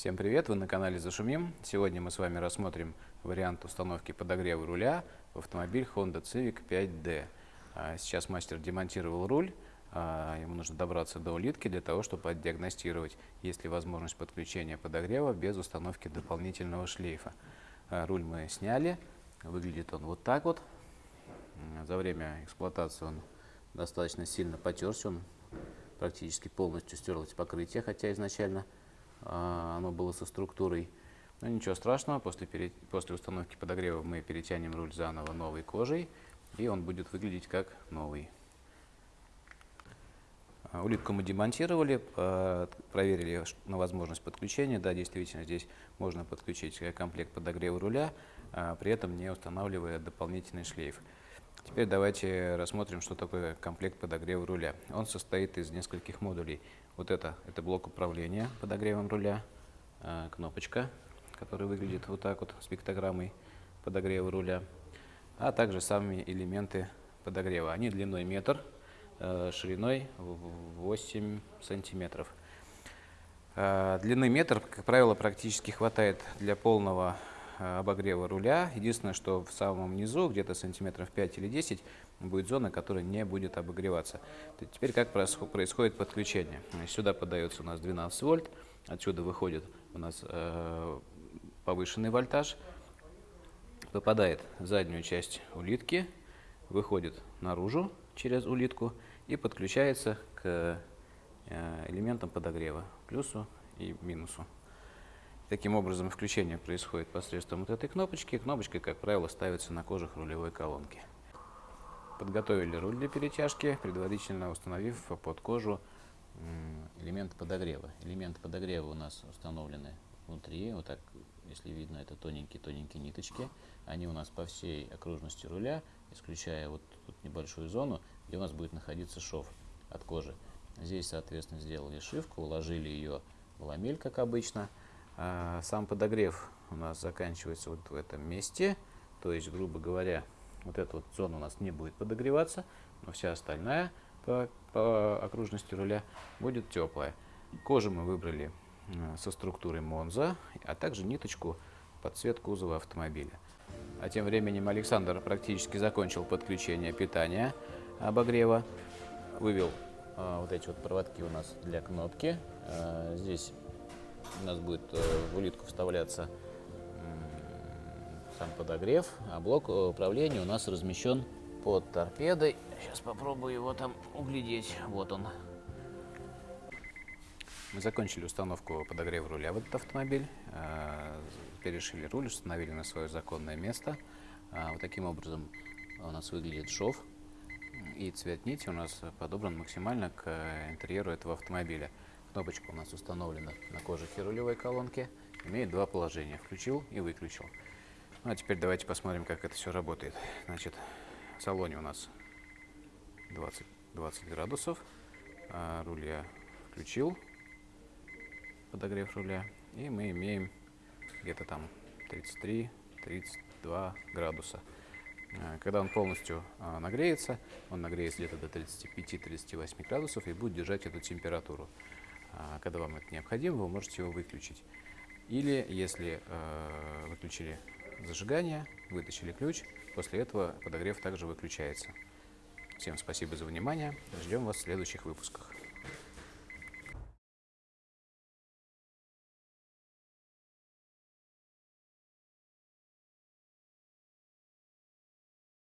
Всем привет, вы на канале Зашумим. Сегодня мы с вами рассмотрим вариант установки подогрева руля в автомобиль Honda Civic 5D. А, сейчас мастер демонтировал руль, а, ему нужно добраться до улитки для того, чтобы отдиагностировать, есть ли возможность подключения подогрева без установки дополнительного шлейфа. А, руль мы сняли, выглядит он вот так вот. За время эксплуатации он достаточно сильно потерся, он практически полностью стерлось покрытие, хотя изначально оно было со структурой. Но ничего страшного, после, пере... после установки подогрева мы перетянем руль заново новой кожей, и он будет выглядеть как новый. А, улитку мы демонтировали, проверили на возможность подключения. Да, действительно, здесь можно подключить комплект подогрева руля, а, при этом не устанавливая дополнительный шлейф. Теперь давайте рассмотрим, что такое комплект подогрева руля. Он состоит из нескольких модулей. Вот это, это блок управления подогревом руля, э, кнопочка, которая выглядит вот так вот с пиктограммой подогрева руля, а также сами элементы подогрева. Они длиной метр, э, шириной 8 сантиметров. Э, длины метр, как правило, практически хватает для полного обогрева руля. Единственное, что в самом низу, где-то сантиметров 5 или 10, будет зона, которая не будет обогреваться. Теперь как происходит подключение? Сюда подается у нас 12 вольт, отсюда выходит у нас э, повышенный вольтаж, попадает в заднюю часть улитки, выходит наружу через улитку и подключается к э, элементам подогрева, плюсу и минусу. Таким образом, включение происходит посредством вот этой кнопочки. Кнопочка, как правило, ставится на кожух рулевой колонки. Подготовили руль для перетяжки, предварительно установив под кожу элемент подогрева. Элементы подогрева у нас установлены внутри, вот так, если видно, это тоненькие-тоненькие ниточки. Они у нас по всей окружности руля, исключая вот тут небольшую зону, где у нас будет находиться шов от кожи. Здесь, соответственно, сделали шивку, уложили ее в ламель, как обычно – сам подогрев у нас заканчивается вот в этом месте. То есть, грубо говоря, вот эта вот зона у нас не будет подогреваться, но вся остальная по, по окружности руля будет теплая. Кожу мы выбрали а, со структурой Монза, а также ниточку под цвет кузова автомобиля. А тем временем Александр практически закончил подключение питания обогрева. Вывел а, вот эти вот проводки у нас для кнопки. А, здесь у нас будет э, в улитку вставляться сам подогрев, а блок э, управления у нас размещен под торпедой. Сейчас попробую его там углядеть. Вот он. Мы закончили установку подогрева руля в этот автомобиль. Э, перешили руль, установили на свое законное место. Вот таким образом у нас выглядит шов. И цвет нити у нас подобран максимально к интерьеру этого автомобиля. Кнопочка у нас установлена на кожухе рулевой колонки. Имеет два положения. Включил и выключил. Ну, а теперь давайте посмотрим, как это все работает. Значит, в салоне у нас 20, 20 градусов. А руль я включил, подогрев руля. И мы имеем где-то там 33-32 градуса. А, когда он полностью а, нагреется, он нагреется где-то до 35-38 градусов и будет держать эту температуру. А, когда вам это необходимо, вы можете его выключить. Или, если э, выключили зажигание, вытащили ключ, после этого подогрев также выключается. Всем спасибо за внимание. Ждем вас в следующих выпусках.